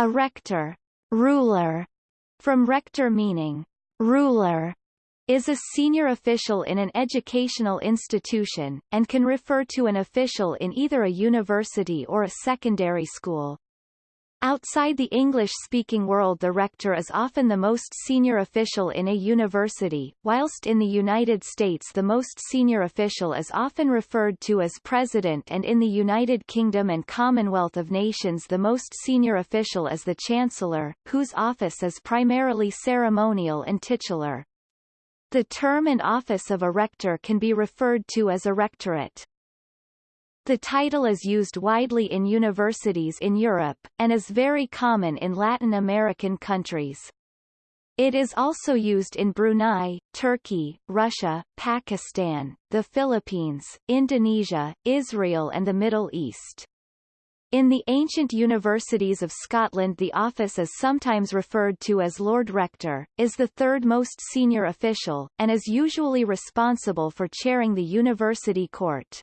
A rector, ruler, from rector meaning ruler, is a senior official in an educational institution, and can refer to an official in either a university or a secondary school. Outside the English-speaking world the rector is often the most senior official in a university, whilst in the United States the most senior official is often referred to as president and in the United Kingdom and Commonwealth of Nations the most senior official is the chancellor, whose office is primarily ceremonial and titular. The term and office of a rector can be referred to as a rectorate. The title is used widely in universities in Europe, and is very common in Latin American countries. It is also used in Brunei, Turkey, Russia, Pakistan, the Philippines, Indonesia, Israel and the Middle East. In the ancient universities of Scotland the office is sometimes referred to as Lord Rector, is the third most senior official, and is usually responsible for chairing the university court.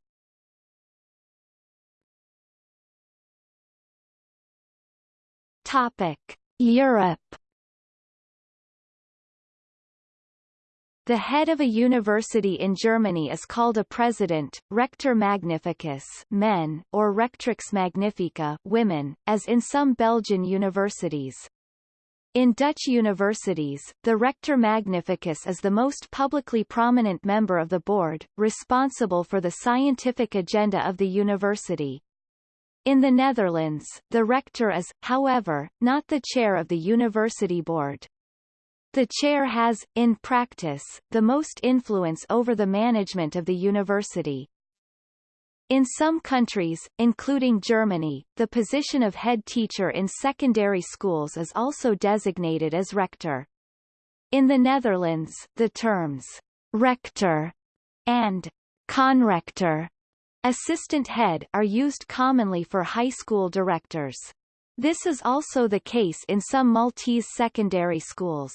Topic: Europe. The head of a university in Germany is called a president, rector magnificus men, or rectrix magnifica women, as in some Belgian universities. In Dutch universities, the rector magnificus is the most publicly prominent member of the board, responsible for the scientific agenda of the university. In the Netherlands, the rector is, however, not the chair of the university board. The chair has, in practice, the most influence over the management of the university. In some countries, including Germany, the position of head teacher in secondary schools is also designated as rector. In the Netherlands, the terms rector and conrector Assistant head are used commonly for high school directors. This is also the case in some Maltese secondary schools.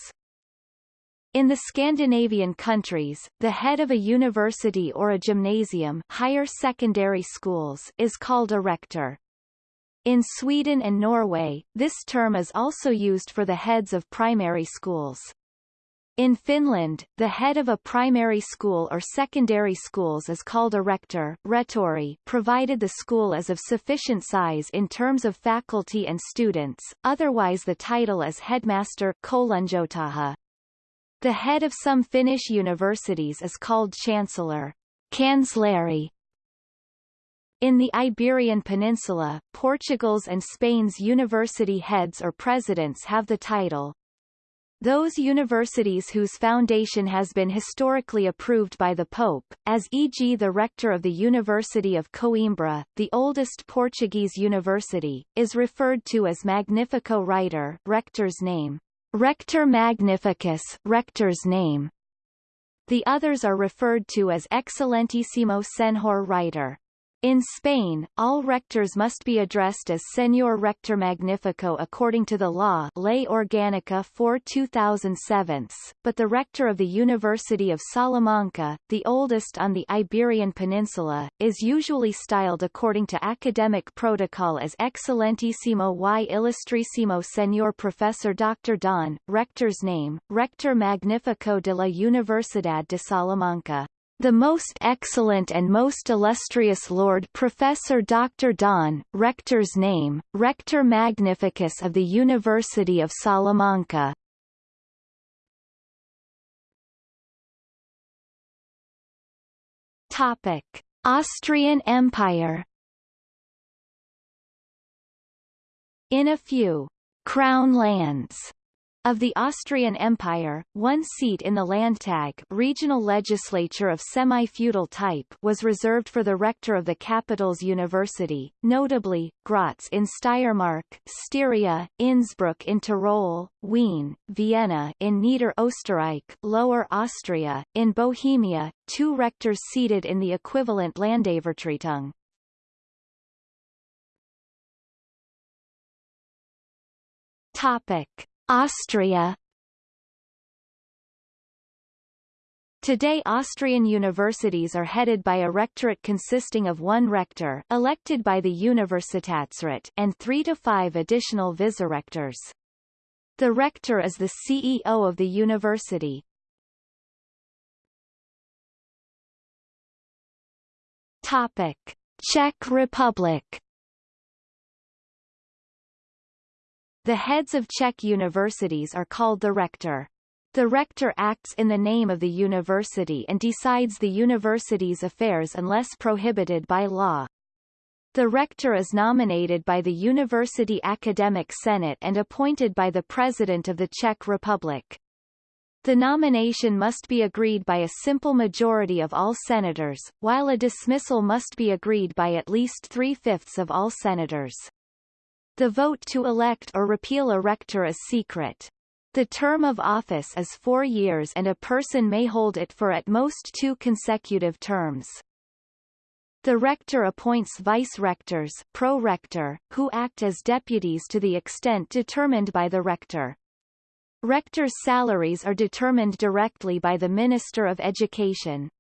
In the Scandinavian countries, the head of a university or a gymnasium higher secondary schools is called a rector. In Sweden and Norway, this term is also used for the heads of primary schools. In Finland, the head of a primary school or secondary schools is called a rector rehtori, provided the school is of sufficient size in terms of faculty and students, otherwise the title is headmaster koulunjohtaja. The head of some Finnish universities is called chancellor kansleri. In the Iberian Peninsula, Portugal's and Spain's university heads or presidents have the title those universities whose foundation has been historically approved by the Pope, as e.g. the rector of the University of Coimbra, the oldest Portuguese university, is referred to as Magnifico Reitor rector's name. Rector Magnificus rector's name. The others are referred to as Excellentissimo Senhor Reitor. In Spain, all rectors must be addressed as Señor Rector Magnifico according to the law Ley Orgánica 4 2007, but the rector of the University of Salamanca, the oldest on the Iberian Peninsula, is usually styled according to academic protocol as Excellentissimo y Ilustrísimo Señor Professor Dr. Don, rector's name, Rector Magnifico de la Universidad de Salamanca the most excellent and most illustrious Lord Professor Dr. Don, rector's name, Rector Magnificus of the University of Salamanca. Topic: Austrian Empire. In a few crown lands of the Austrian Empire, one seat in the Landtag regional legislature of semi-feudal type was reserved for the rector of the capital's university, notably, Graz in Steiermark, Styria, Innsbruck in Tyrol, Wien, Vienna in Niederösterreich, Lower Austria, in Bohemia, two rectors seated in the equivalent Landevertretung. Topic. Austria Today Austrian universities are headed by a rectorate consisting of one rector elected by the Universitätsrat and three to five additional vicerectors. The rector is the CEO of the university. Topic. Czech Republic The heads of Czech universities are called the rector. The rector acts in the name of the university and decides the university's affairs unless prohibited by law. The rector is nominated by the University Academic Senate and appointed by the President of the Czech Republic. The nomination must be agreed by a simple majority of all senators, while a dismissal must be agreed by at least three-fifths of all senators. The vote to elect or repeal a rector is secret. The term of office is four years and a person may hold it for at most two consecutive terms. The rector appoints vice-rectors pro-rector, who act as deputies to the extent determined by the rector. Rectors' salaries are determined directly by the Minister of Education.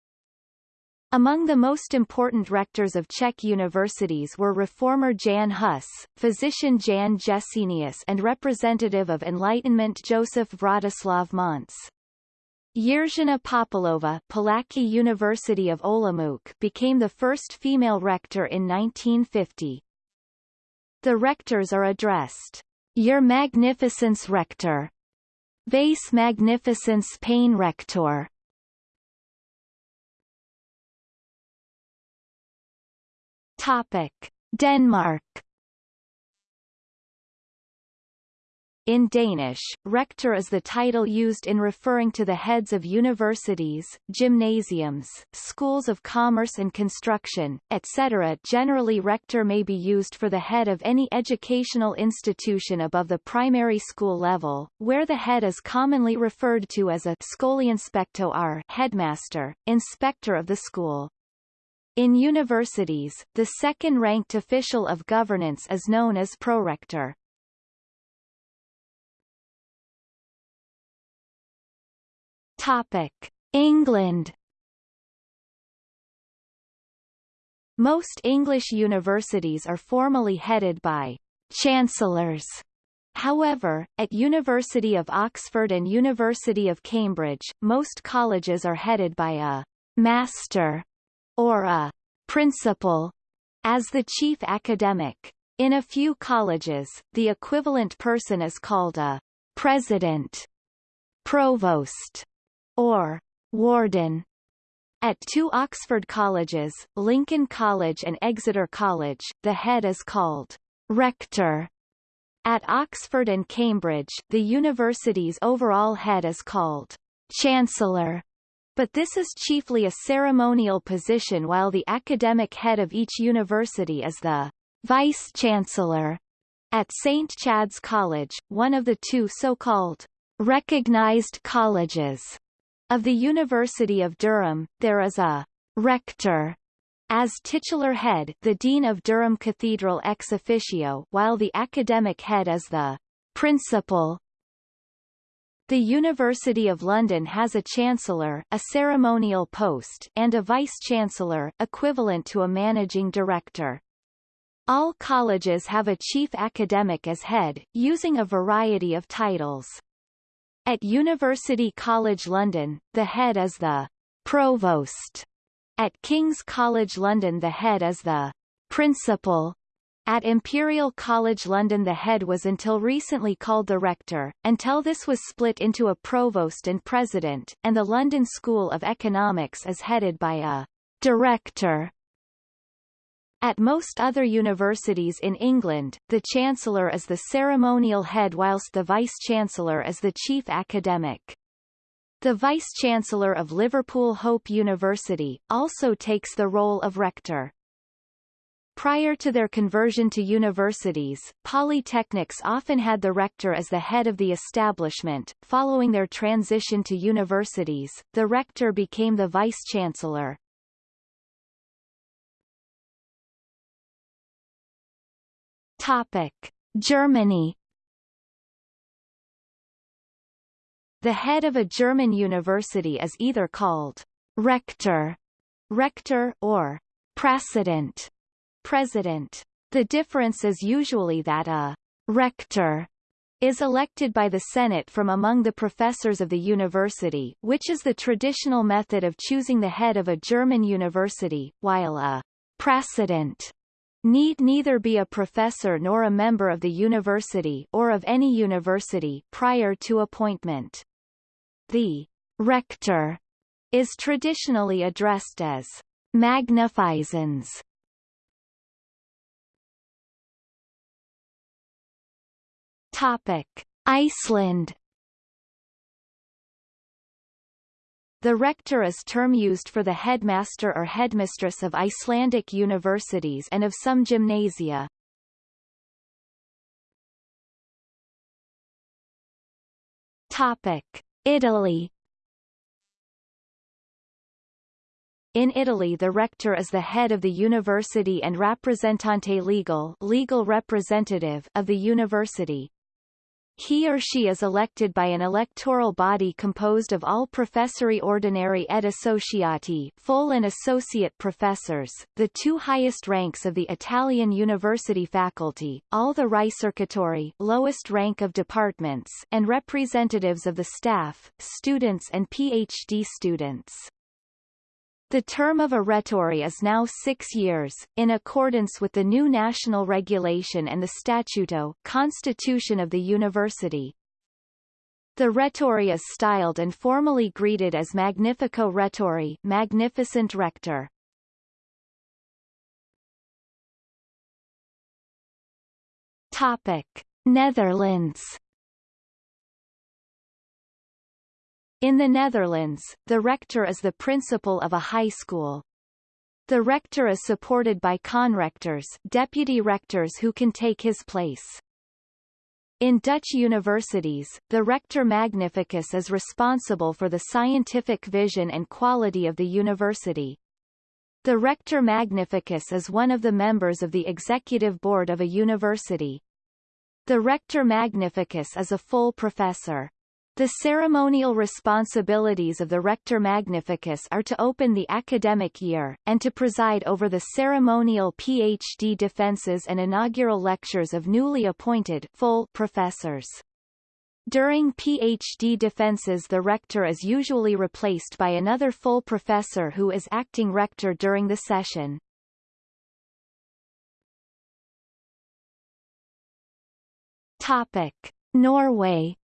Among the most important rectors of Czech universities were reformer Jan Hus, physician Jan Jesenius and representative of Enlightenment Joseph Vratislav Mons. Jiřina Popelova Palacký University of Olomouc became the first female rector in 1950. The rectors are addressed, Your Magnificence Rector, Vase Magnificence Pain Rector, Topic: Denmark In Danish, rector is the title used in referring to the heads of universities, gymnasiums, schools of commerce and construction, etc. Generally rector may be used for the head of any educational institution above the primary school level, where the head is commonly referred to as a skoleinspektør headmaster, inspector of the school. In universities, the second-ranked official of governance is known as prorector. Topic: England Most English universities are formally headed by chancellors. However, at University of Oxford and University of Cambridge, most colleges are headed by a master or a principal as the chief academic. In a few colleges, the equivalent person is called a president, provost, or warden. At two Oxford colleges, Lincoln College and Exeter College, the head is called rector. At Oxford and Cambridge, the university's overall head is called chancellor. But this is chiefly a ceremonial position while the academic head of each university is the vice-chancellor. At St. Chad's College, one of the two so-called recognized colleges of the University of Durham, there is a rector as titular head the Dean of Durham Cathedral ex officio while the academic head is the principal the University of London has a Chancellor a ceremonial post and a Vice-Chancellor equivalent to a Managing Director. All colleges have a chief academic as head, using a variety of titles. At University College London, the head is the Provost. At King's College London the head is the Principal. At Imperial College London the head was until recently called the rector, until this was split into a provost and president, and the London School of Economics is headed by a director. At most other universities in England, the Chancellor is the ceremonial head whilst the Vice-Chancellor is the chief academic. The Vice-Chancellor of Liverpool Hope University, also takes the role of rector. Prior to their conversion to universities, polytechnics often had the rector as the head of the establishment. Following their transition to universities, the rector became the vice-chancellor. Topic: Germany The head of a German university is either called rector, rector or president, president. The difference is usually that a rector is elected by the Senate from among the professors of the university, which is the traditional method of choosing the head of a German university, while a president need neither be a professor nor a member of the university or of any university prior to appointment. The rector is traditionally addressed as Magnificens Topic: Iceland The rector is term used for the headmaster or headmistress of Icelandic universities and of some gymnasia. Topic: Italy In Italy the rector is the head of the university and rappresentante legal legal representative of the university. He or she is elected by an electoral body composed of all professori ordinari et associati full and associate professors, the two highest ranks of the Italian university faculty, all the ricercatori lowest rank of departments and representatives of the staff, students and PhD students. The term of a rettore is now six years, in accordance with the new national regulation and the Statuto Constitution of the University. The rhetori is styled and formally greeted as Magnifico Rettore Magnificent Rector. Topic. Netherlands In the Netherlands, the rector is the principal of a high school. The rector is supported by conrectors deputy rectors who can take his place. In Dutch universities, the rector magnificus is responsible for the scientific vision and quality of the university. The rector magnificus is one of the members of the executive board of a university. The rector magnificus is a full professor. The ceremonial responsibilities of the Rector Magnificus are to open the academic year, and to preside over the ceremonial PhD defenses and inaugural lectures of newly appointed full professors. During PhD defenses the rector is usually replaced by another full professor who is acting rector during the session. Topic. Norway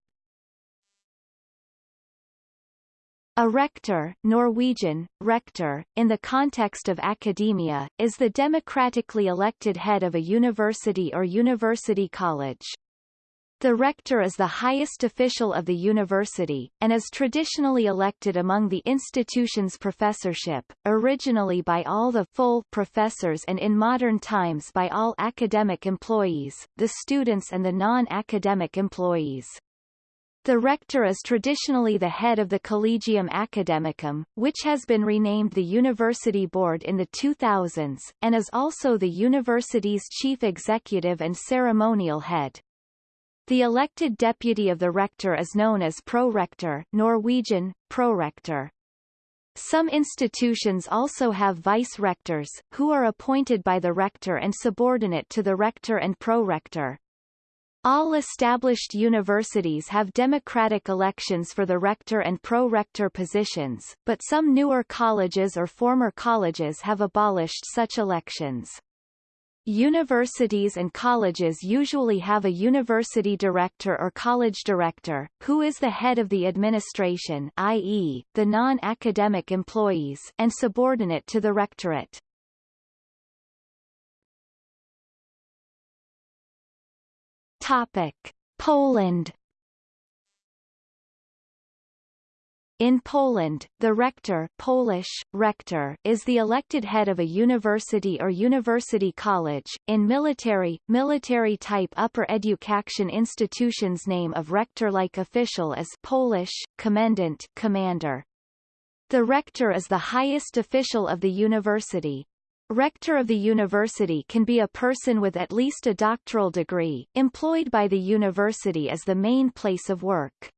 A rector Norwegian, rector, in the context of academia, is the democratically elected head of a university or university college. The rector is the highest official of the university, and is traditionally elected among the institution's professorship, originally by all the full professors and in modern times by all academic employees, the students and the non-academic employees. The rector is traditionally the head of the Collegium Academicum, which has been renamed the University Board in the 2000s, and is also the university's chief executive and ceremonial head. The elected deputy of the rector is known as prorector Norwegian, prorector. Some institutions also have vice-rectors, who are appointed by the rector and subordinate to the rector and prorector. All established universities have democratic elections for the rector and pro-rector positions, but some newer colleges or former colleges have abolished such elections. Universities and colleges usually have a university director or college director, who is the head of the administration i.e., the non-academic employees and subordinate to the rectorate. Topic: Poland In Poland, the rector Polish, rector is the elected head of a university or university college. In military, military-type upper education institutions name of rector-like official is Polish, commandant commander. The rector is the highest official of the university. Rector of the university can be a person with at least a doctoral degree, employed by the university as the main place of work.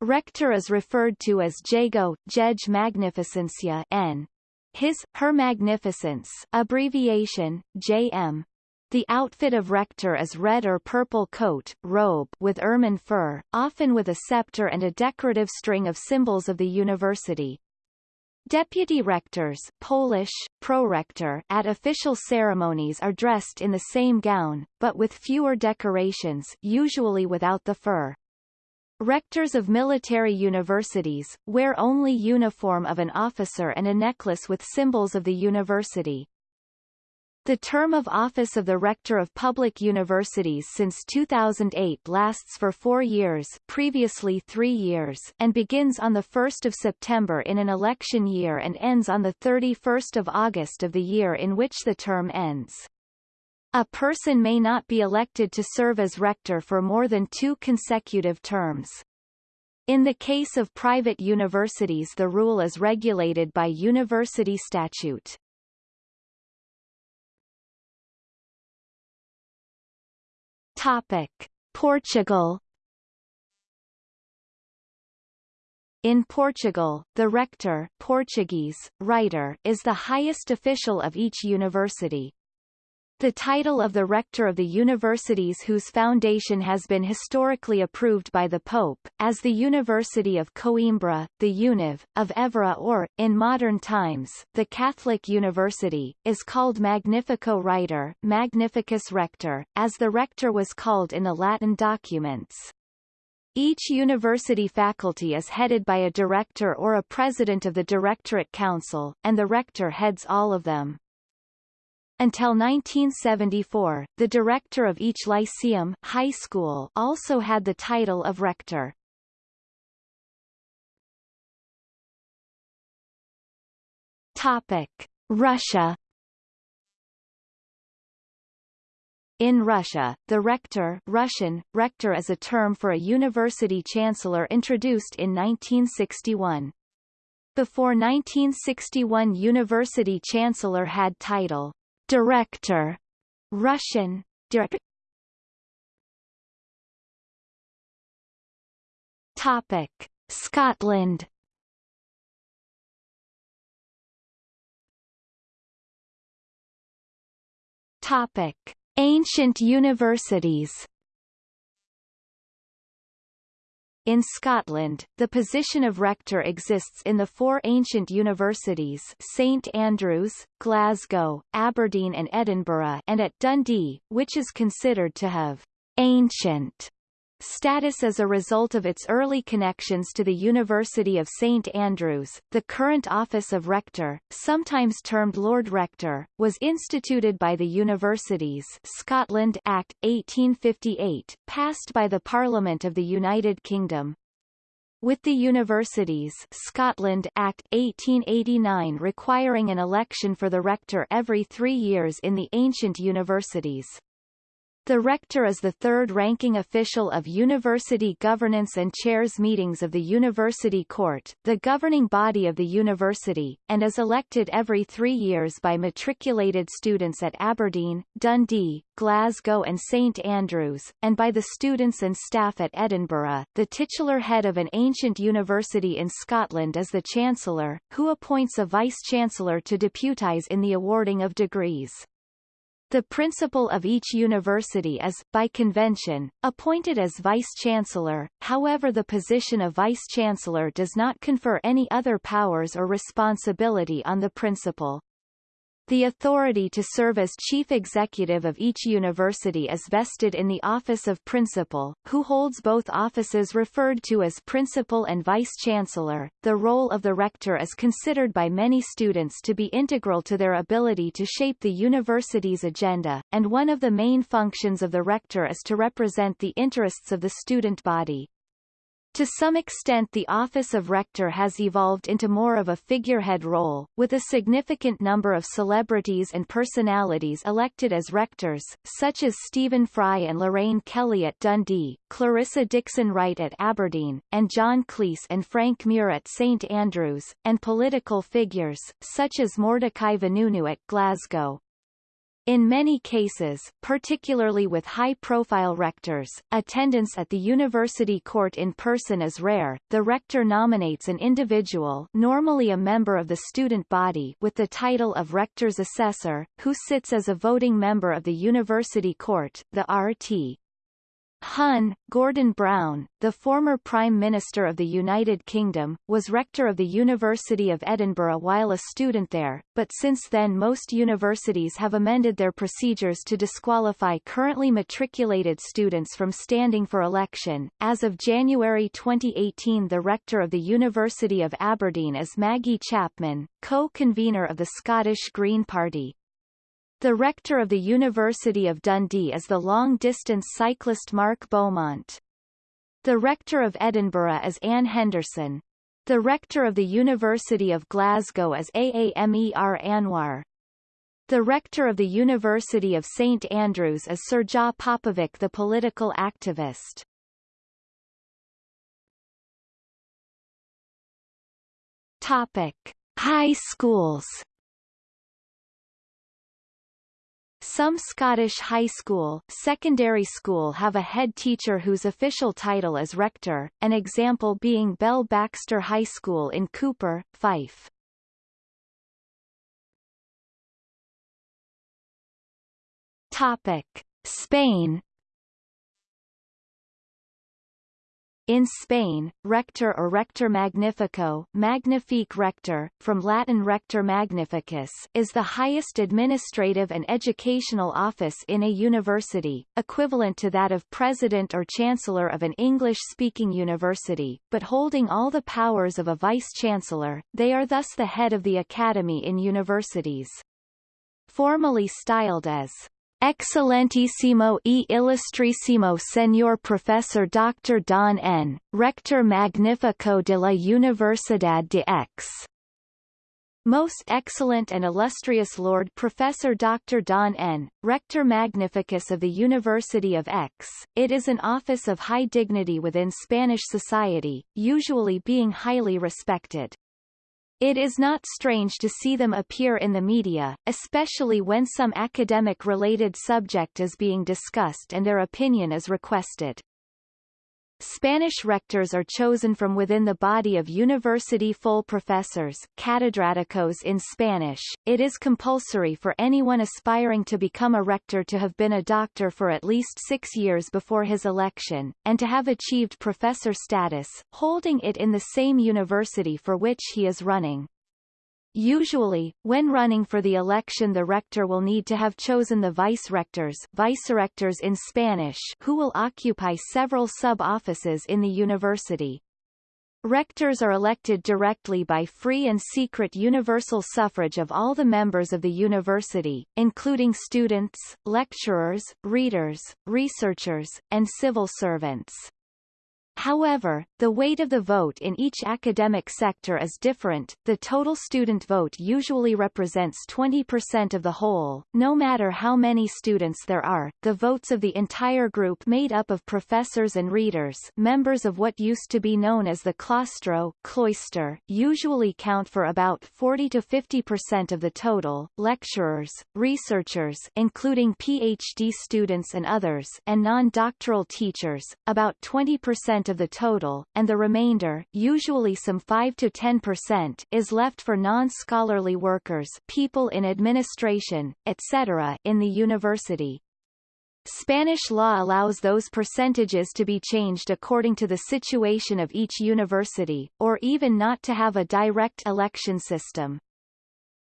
Rector is referred to as Jego, Jej Magnificencia N. His, Her Magnificence abbreviation, JM. The outfit of rector is red or purple coat, robe with ermine fur, often with a scepter and a decorative string of symbols of the university. Deputy rectors Polish, prorektor at official ceremonies are dressed in the same gown, but with fewer decorations usually without the fur. Rectors of military universities, wear only uniform of an officer and a necklace with symbols of the university. The term of office of the Rector of Public Universities since 2008 lasts for four years previously three years and begins on 1 September in an election year and ends on 31 August of the year in which the term ends. A person may not be elected to serve as rector for more than two consecutive terms. In the case of private universities the rule is regulated by university statute. Topic. Portugal In Portugal, the rector Portuguese, reitor, is the highest official of each university. The title of the rector of the universities whose foundation has been historically approved by the Pope, as the University of Coimbra, the UNIV, of Évora or, in modern times, the Catholic University, is called Magnifico Reitor Magnificus Rector, as the rector was called in the Latin documents. Each university faculty is headed by a director or a president of the Directorate Council, and the rector heads all of them. Until 1974, the director of each lyceum high school also had the title of rector. Topic: Russia In Russia, the rector Russian, rector is a term for a university chancellor introduced in 1961. Before 1961 university chancellor had title Director, Russian. Topic: Scotland. Topic: Ancient universities. In Scotland, the position of rector exists in the four ancient universities St Andrews, Glasgow, Aberdeen and Edinburgh and at Dundee, which is considered to have ancient status as a result of its early connections to the University of St Andrews. The current office of rector, sometimes termed Lord Rector, was instituted by the Universities Scotland Act 1858, passed by the Parliament of the United Kingdom. With the Universities Scotland Act 1889 requiring an election for the rector every three years in the ancient universities. The rector is the third-ranking official of university governance and chairs meetings of the University Court, the governing body of the university, and is elected every three years by matriculated students at Aberdeen, Dundee, Glasgow and St Andrews, and by the students and staff at Edinburgh. The titular head of an ancient university in Scotland is the Chancellor, who appoints a Vice-Chancellor to deputise in the awarding of degrees. The principal of each university is, by convention, appointed as vice-chancellor, however the position of vice-chancellor does not confer any other powers or responsibility on the principal. The authority to serve as chief executive of each university is vested in the office of principal, who holds both offices referred to as principal and vice-chancellor. The role of the rector is considered by many students to be integral to their ability to shape the university's agenda, and one of the main functions of the rector is to represent the interests of the student body. To some extent the office of rector has evolved into more of a figurehead role, with a significant number of celebrities and personalities elected as rectors, such as Stephen Fry and Lorraine Kelly at Dundee, Clarissa Dickson Wright at Aberdeen, and John Cleese and Frank Muir at St Andrews, and political figures, such as Mordecai Vanunu at Glasgow. In many cases, particularly with high-profile rectors, attendance at the university court in person is rare. The rector nominates an individual normally a member of the student body with the title of rector's assessor, who sits as a voting member of the university court, the RT. Hun, Gordon Brown, the former Prime Minister of the United Kingdom, was rector of the University of Edinburgh while a student there, but since then most universities have amended their procedures to disqualify currently matriculated students from standing for election. As of January 2018 the rector of the University of Aberdeen is Maggie Chapman, co-convener of the Scottish Green Party. The rector of the University of Dundee is the long-distance cyclist Mark Beaumont. The rector of Edinburgh is Anne Henderson. The rector of the University of Glasgow is Aamer Anwar. The rector of the University of St Andrews is Srđa Popović the political activist. Topic. High schools Some Scottish high school, secondary school have a head teacher whose official title is rector, an example being Bell Baxter High School in Cupar, Fife. Topic: Spain In Spain, rector or rector magnifico magnifique rector, from Latin rector magnificus is the highest administrative and educational office in a university, equivalent to that of president or chancellor of an English-speaking university, but holding all the powers of a vice-chancellor, they are thus the head of the academy in universities. Formally styled as Excelentísimo e Ilustrísimo Señor Professor Dr. Don N., Rector Magnifico de la Universidad de X. Most Excellent and Illustrious Lord Professor Dr. Don N., Rector Magnificus of the University of X, it is an office of high dignity within Spanish society, usually being highly respected. It is not strange to see them appear in the media, especially when some academic-related subject is being discussed and their opinion is requested. Spanish rectors are chosen from within the body of university full professors catedráticos in Spanish. It is compulsory for anyone aspiring to become a rector to have been a doctor for at least six years before his election, and to have achieved professor status, holding it in the same university for which he is running. Usually, when running for the election the rector will need to have chosen the vice-rectors vice-rectors in Spanish who will occupy several sub-offices in the university. Rectors are elected directly by free and secret universal suffrage of all the members of the university, including students, lecturers, readers, researchers, and civil servants. However, the weight of the vote in each academic sector is different. The total student vote usually represents 20% of the whole, no matter how many students there are. The votes of the entire group made up of professors and readers, members of what used to be known as the claustro, cloister, usually count for about 40 to 50% of the total. Lecturers, researchers, including PhD students and others, and non-doctoral teachers, about 20% of the total, and the remainder, usually some 5 to 10%, is left for non-scholarly workers people in administration, etc. in the university. Spanish law allows those percentages to be changed according to the situation of each university, or even not to have a direct election system.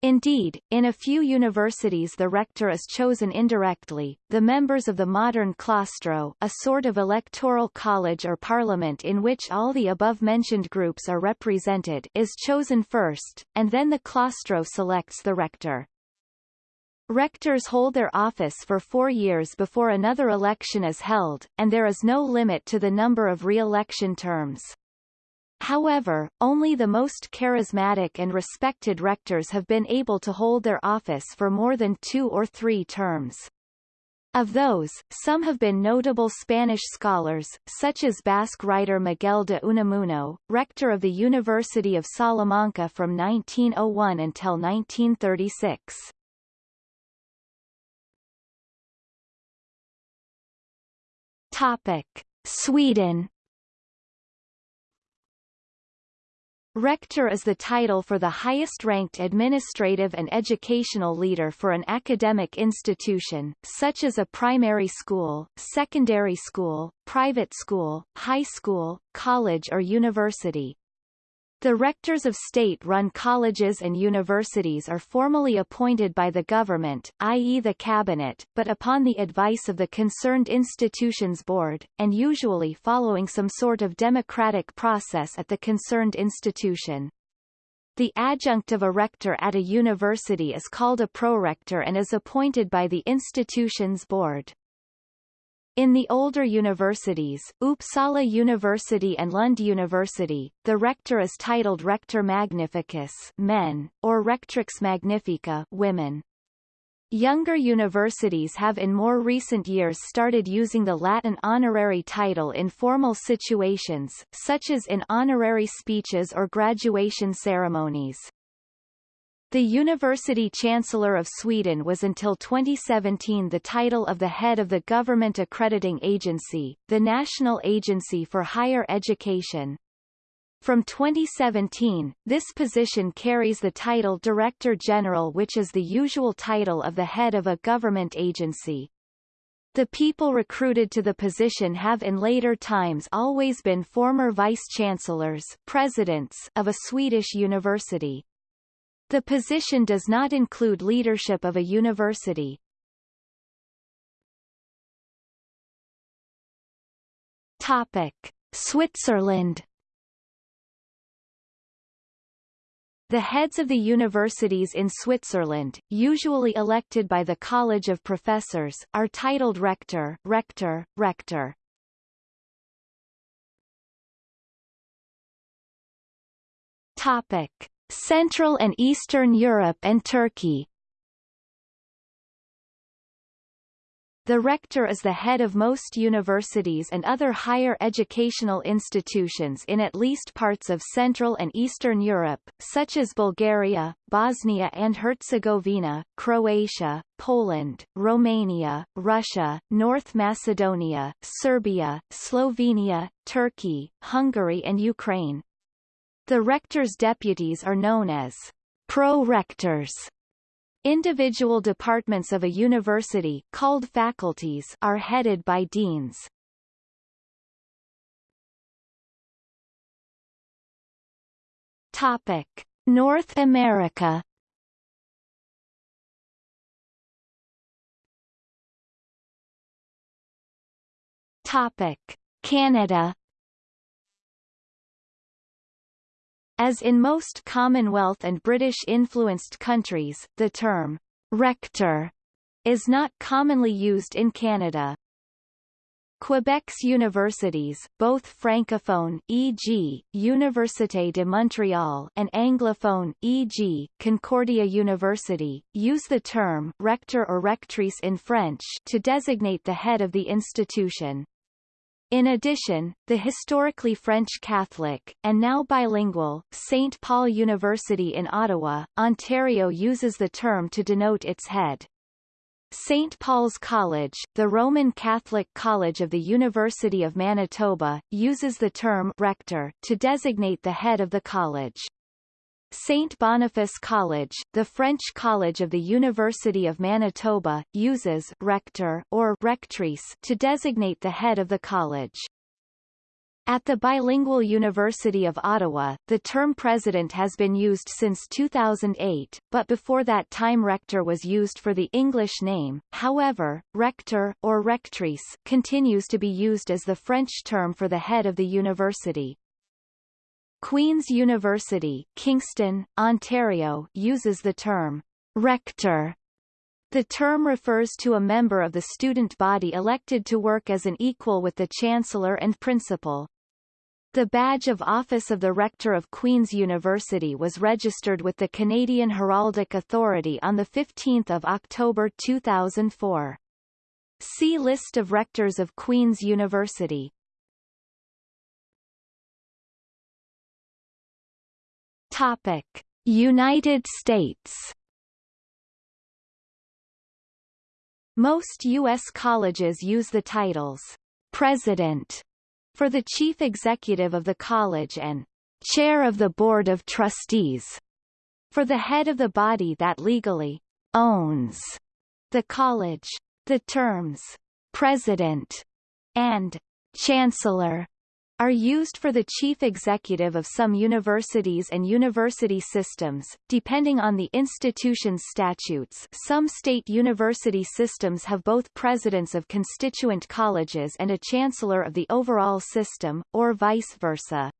Indeed, in a few universities the rector is chosen indirectly. The members of the modern claustro, a sort of electoral college or parliament in which all the above-mentioned groups are represented, is chosen first, and then the claustro selects the rector. Rectors hold their office for four years before another election is held, and there is no limit to the number of re-election terms. However, only the most charismatic and respected rectors have been able to hold their office for more than two or three terms. Of those, some have been notable Spanish scholars, such as Basque writer Miguel de Unamuno, rector of the University of Salamanca from 1901 until 1936. Topic. Sweden Rector is the title for the highest-ranked administrative and educational leader for an academic institution, such as a primary school, secondary school, private school, high school, college or university. The rectors of state-run colleges and universities are formally appointed by the government, i.e. the cabinet, but upon the advice of the concerned institution's board, and usually following some sort of democratic process at the concerned institution. The adjunct of a rector at a university is called a prorector and is appointed by the institution's board. In the older universities, Uppsala University and Lund University, the rector is titled Rector Magnificus men, or Rectrix Magnifica women. Younger universities have in more recent years started using the Latin honorary title in formal situations, such as in honorary speeches or graduation ceremonies. The University Chancellor of Sweden was until 2017 the title of the head of the government accrediting agency, the National Agency for Higher Education. From 2017, this position carries the title Director General which is the usual title of the head of a government agency. The people recruited to the position have in later times always been former vice-chancellors presidents of a Swedish university. The position does not include leadership of a university. Topic. Switzerland The heads of the universities in Switzerland, usually elected by the College of Professors, are titled rector, rector, rector. Topic: Central and Eastern Europe and Turkey The rector is the head of most universities and other higher educational institutions in at least parts of Central and Eastern Europe, such as Bulgaria, Bosnia and Herzegovina, Croatia, Poland, Romania, Russia, North Macedonia, Serbia, Slovenia, Turkey, Hungary and Ukraine. The rector's deputies are known as pro-rectors. Individual departments of a university called faculties are headed by deans. Topic: North America. Topic: Canada. As in most Commonwealth and British-influenced countries, the term rector is not commonly used in Canada. Quebec's universities, both francophone e.g., Université de Montréal and anglophone e.g., Concordia University, use the term rector or rectrice in French to designate the head of the institution. In addition, the historically French Catholic, and now bilingual, St. Paul University in Ottawa, Ontario uses the term to denote its head. St. Paul's College, the Roman Catholic College of the University of Manitoba, uses the term rector to designate the head of the college. St. Boniface College, the French college of the University of Manitoba, uses rector or rectrice to designate the head of the college. At the bilingual University of Ottawa, the term president has been used since 2008, but before that time rector was used for the English name. However, rector or rectrice continues to be used as the French term for the head of the university. Queen's University, Kingston, Ontario uses the term rector. The term refers to a member of the student body elected to work as an equal with the chancellor and principal. The badge of office of the rector of Queen's University was registered with the Canadian Heraldic Authority on 15 October 2004. See List of rectors of Queen's University. Topic: United States. Most U.S. colleges use the titles president for the chief executive of the college and chair of the board of trustees for the head of the body that legally owns the college. The terms president and chancellor are used for the chief executive of some universities and university systems, depending on the institution's statutes some state university systems have both presidents of constituent colleges and a chancellor of the overall system, or vice versa.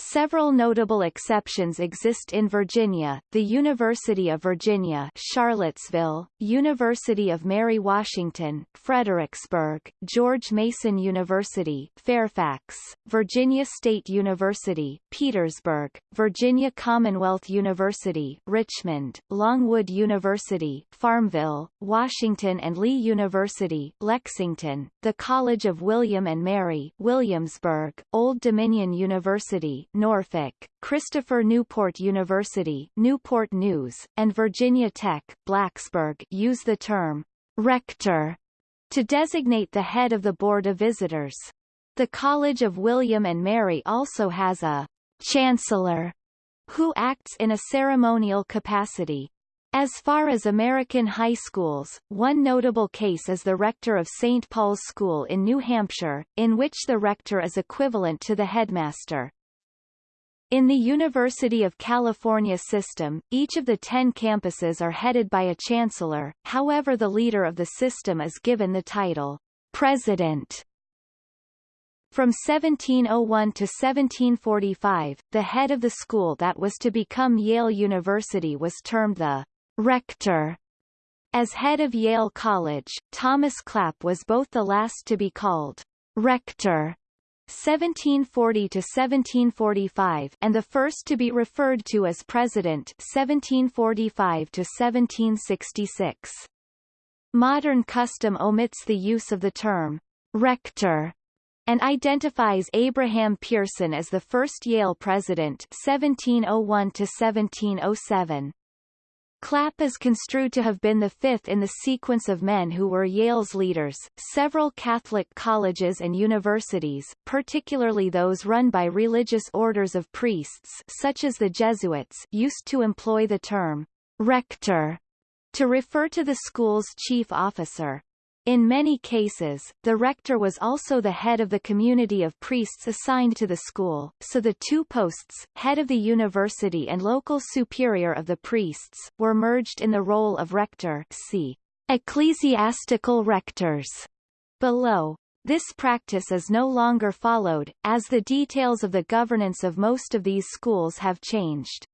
Several notable exceptions exist in Virginia, the University of Virginia Charlottesville, University of Mary Washington, Fredericksburg, George Mason University Fairfax, Virginia State University, Petersburg, Virginia Commonwealth University Richmond, Longwood University Farmville, Washington and Lee University Lexington, the College of William and Mary Williamsburg, Old Dominion University Norfolk, Christopher Newport University Newport News, and Virginia Tech Blacksburg use the term rector to designate the head of the Board of Visitors. The College of William and Mary also has a chancellor who acts in a ceremonial capacity. As far as American high schools, one notable case is the rector of St. Paul's School in New Hampshire, in which the rector is equivalent to the headmaster. In the University of California system, each of the ten campuses are headed by a chancellor, however the leader of the system is given the title, president. From 1701 to 1745, the head of the school that was to become Yale University was termed the rector. As head of Yale College, Thomas Clapp was both the last to be called rector 1740 to 1745 and the first to be referred to as president 1745 to 1766. Modern custom omits the use of the term rector and identifies Abraham Pierson as the first Yale president 1701 to 1707. Clapp is construed to have been the fifth in the sequence of men who were Yale's leaders. Several Catholic colleges and universities, particularly those run by religious orders of priests such as the Jesuits, used to employ the term rector to refer to the school's chief officer. In many cases, the rector was also the head of the community of priests assigned to the school, so the two posts, head of the university and local superior of the priests, were merged in the role of rector see ecclesiastical rectors below. This practice is no longer followed, as the details of the governance of most of these schools have changed.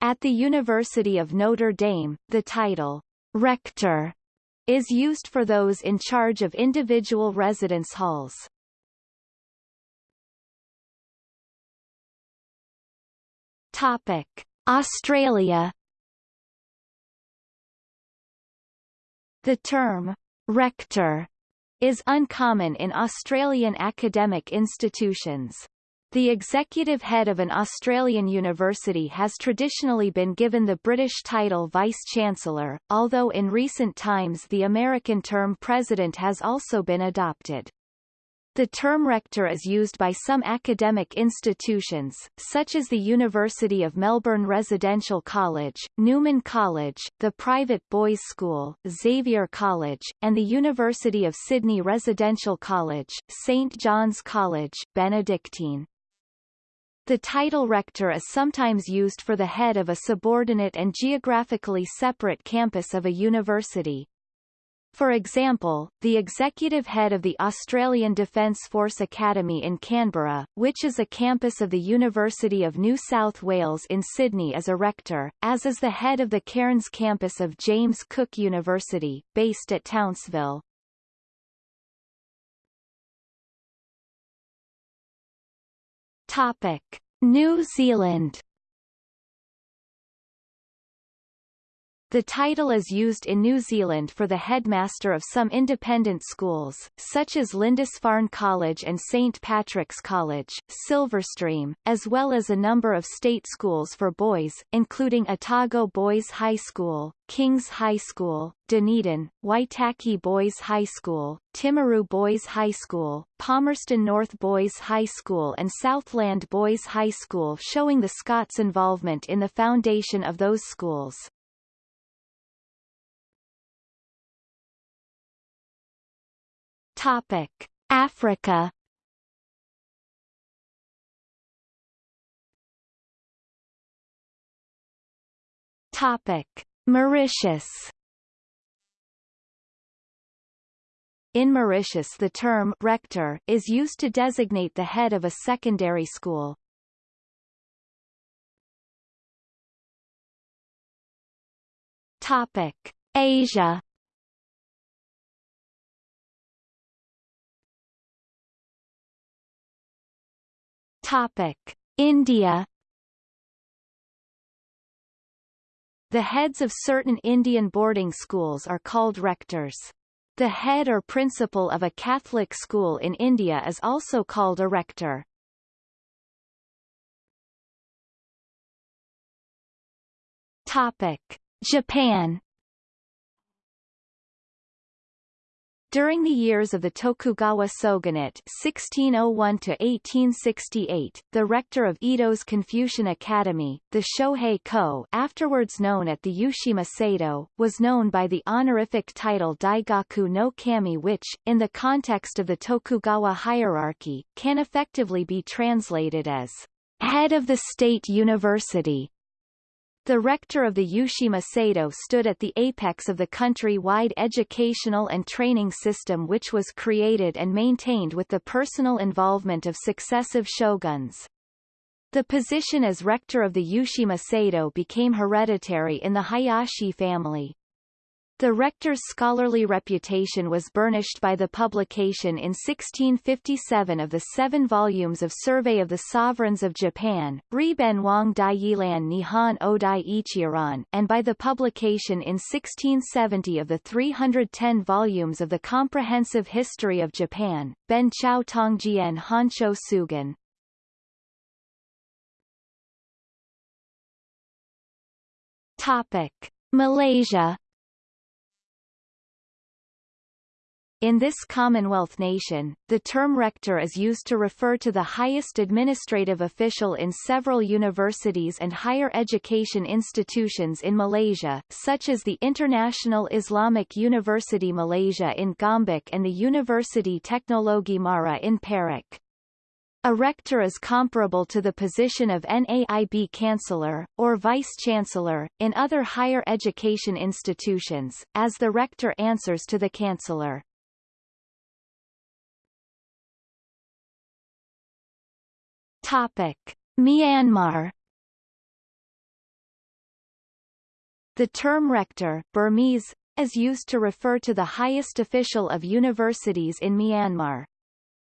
At the University of Notre Dame, the title, rector is used for those in charge of individual residence halls. Topic: Australia The term rector is uncommon in Australian academic institutions. The executive head of an Australian university has traditionally been given the British title Vice-Chancellor, although in recent times the American term President has also been adopted. The term rector is used by some academic institutions, such as the University of Melbourne Residential College, Newman College, the private boys' school, Xavier College, and the University of Sydney Residential College, St John's College, Benedictine. The title rector is sometimes used for the head of a subordinate and geographically separate campus of a university. For example, the executive head of the Australian Defence Force Academy in Canberra, which is a campus of the University of New South Wales in Sydney is a rector, as is the head of the Cairns campus of James Cook University, based at Townsville. Topic: New Zealand The title is used in New Zealand for the headmaster of some independent schools, such as Lindisfarne College and St Patrick's College, Silverstream, as well as a number of state schools for boys, including Otago Boys High School, Kings High School, Dunedin, Waitaki Boys High School, Timaru Boys High School, Palmerston North Boys High School and Southland Boys High School showing the Scots' involvement in the foundation of those schools. Topic: Africa. Topic: Mauritius. In Mauritius the term rector is used to designate the head of a secondary school. Topic: Asia. Topic: India The heads of certain Indian boarding schools are called rectors. The head or principal of a Catholic school in India is also called a rector. Topic: Japan During the years of the Tokugawa shogunate (1601–1868), the rector of Edo's Confucian Academy, the Shohei Ko afterwards known at the Yushima Seido, was known by the honorific title Daigaku no Kami which, in the context of the Tokugawa hierarchy, can effectively be translated as head of the state university. The rector of the Yushima Seido stood at the apex of the country-wide educational and training system which was created and maintained with the personal involvement of successive shoguns. The position as rector of the Yushima Seido became hereditary in the Hayashi family. The rector's scholarly reputation was burnished by the publication in 1657 of the seven volumes of Survey of the Sovereigns of Japan, Riben Wang Daiyilan Nihon Odai Ichiran, and by the publication in 1670 of the 310 volumes of the Comprehensive History of Japan, Ben Chao Tongjian Honcho Tsugan. Topic. Malaysia In this Commonwealth nation, the term rector is used to refer to the highest administrative official in several universities and higher education institutions in Malaysia, such as the International Islamic University Malaysia in Gombak and the University Teknologi Mara in Perak. A rector is comparable to the position of NAIB Chancellor, or Vice-Chancellor, in other higher education institutions, as the rector answers to the Chancellor. Topic: Myanmar The term rector Burmese, is used to refer to the highest official of universities in Myanmar.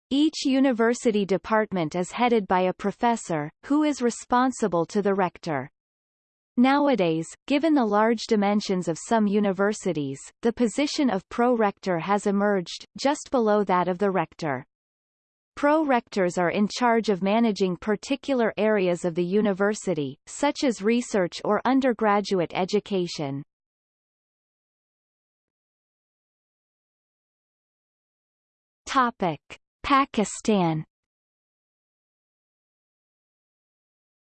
Each university department is headed by a professor, who is responsible to the rector. Nowadays, given the large dimensions of some universities, the position of pro-rector has emerged, just below that of the rector. Pro-rectors are in charge of managing particular areas of the university, such as research or undergraduate education. Topic. Pakistan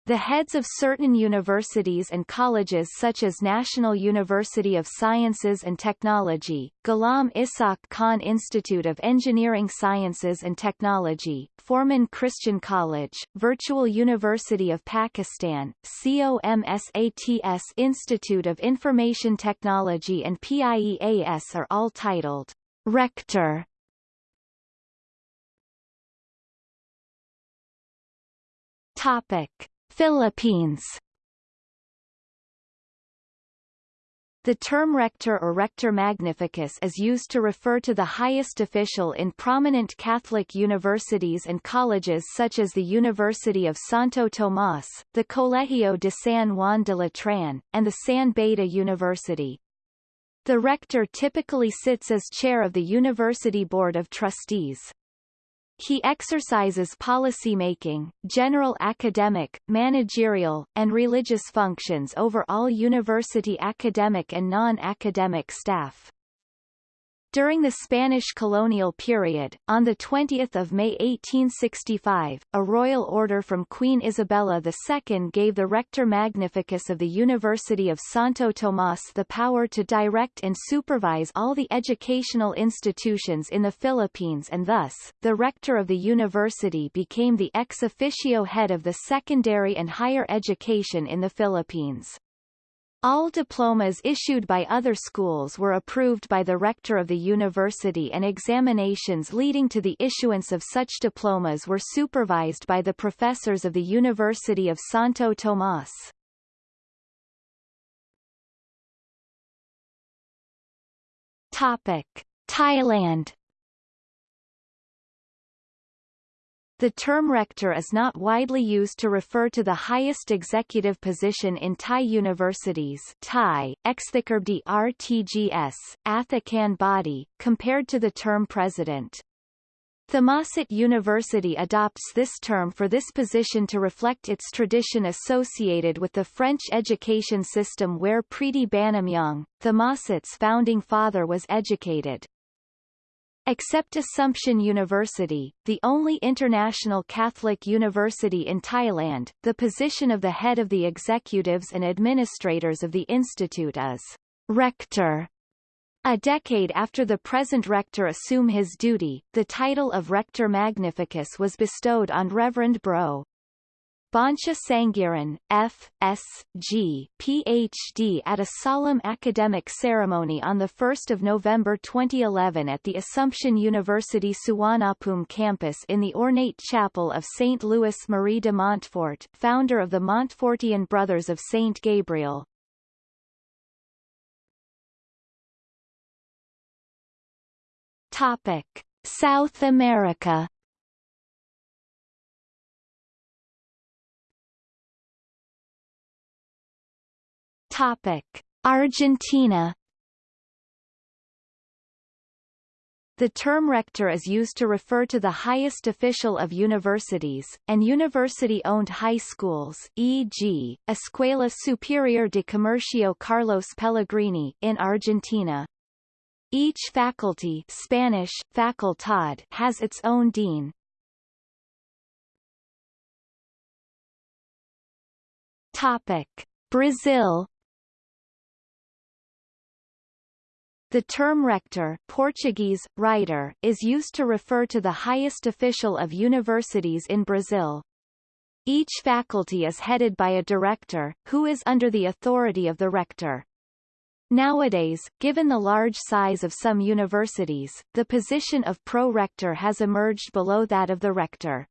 The heads of certain universities and colleges such as National University of Sciences and Technology, Ghulam Ishaq Khan Institute of Engineering Sciences and Technology, Forman Christian College, Virtual University of Pakistan, COMSATS Institute of Information Technology and PIEAS are all titled Rector Topic. Philippines The term rector or rector magnificus is used to refer to the highest official in prominent Catholic universities and colleges such as the University of Santo Tomás, the Colegio de San Juan de Letrán, and the San Beda University. The rector typically sits as chair of the University Board of Trustees. He exercises policymaking, general academic, managerial, and religious functions over all university academic and non-academic staff. During the Spanish colonial period, on 20 May 1865, a royal order from Queen Isabella II gave the Rector Magnificus of the University of Santo Tomás the power to direct and supervise all the educational institutions in the Philippines and thus, the rector of the university became the ex officio head of the secondary and higher education in the Philippines. All diplomas issued by other schools were approved by the rector of the university and examinations leading to the issuance of such diplomas were supervised by the professors of the University of Santo Tomás. Topic: Thailand The term rector is not widely used to refer to the highest executive position in Thai universities Thai, Exthikarbdi RTGS, Athakan body, compared to the term president. Thammasat University adopts this term for this position to reflect its tradition associated with the French education system where Pridi Banomyong, Thammasat's founding father was educated. Except Assumption University, the only international Catholic university in Thailand, the position of the head of the executives and administrators of the institute is rector. A decade after the present rector assume his duty, the title of Rector Magnificus was bestowed on Reverend Bro. Bancha Saenghiran, F.S.G., Ph.D. at a solemn academic ceremony on 1 November 2011 at the Assumption University Suvarnabhumi campus in the ornate chapel of St. Louis Marie de Montfort founder of the Montfortian Brothers of St. Gabriel. Topic. South America Topic: Argentina The term rector is used to refer to the highest official of universities, and university-owned high schools e.g., Escuela Superior de Comercio Carlos Pellegrini in Argentina. Each faculty Spanish, facultad has its own dean. Topic. Brazil The term rector Portuguese, reitor, is used to refer to the highest official of universities in Brazil. Each faculty is headed by a director, who is under the authority of the rector. Nowadays, given the large size of some universities, the position of pro-rector has emerged below that of the rector.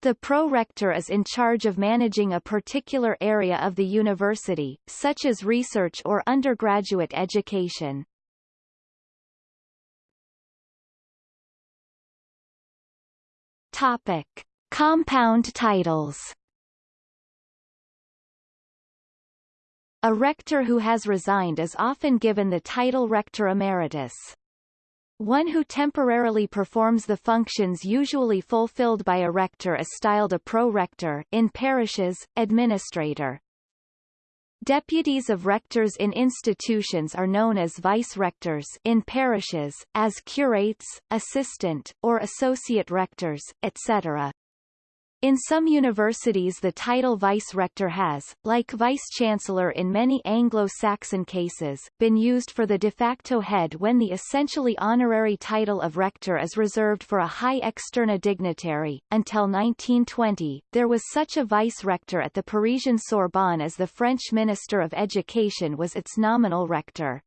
The pro-rector is in charge of managing a particular area of the university, such as research or undergraduate education. Topic. Compound titles A rector who has resigned is often given the title Rector Emeritus. One who temporarily performs the functions usually fulfilled by a rector is styled a pro-rector in parishes, administrator. Deputies of rectors in institutions are known as vice-rectors in parishes, as curates, assistant, or associate rectors, etc. In some universities the title vice-rector has, like vice-chancellor in many Anglo-Saxon cases, been used for the de facto head when the essentially honorary title of rector is reserved for a high externa dignitary. Until 1920, there was such a vice-rector at the Parisian Sorbonne as the French Minister of Education was its nominal rector.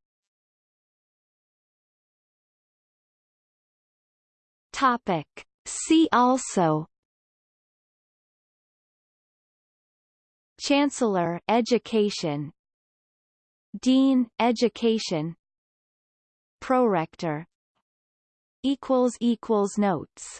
Topic. See also Chancellor Education. Dean, Education. Prorector. Equals equals Notes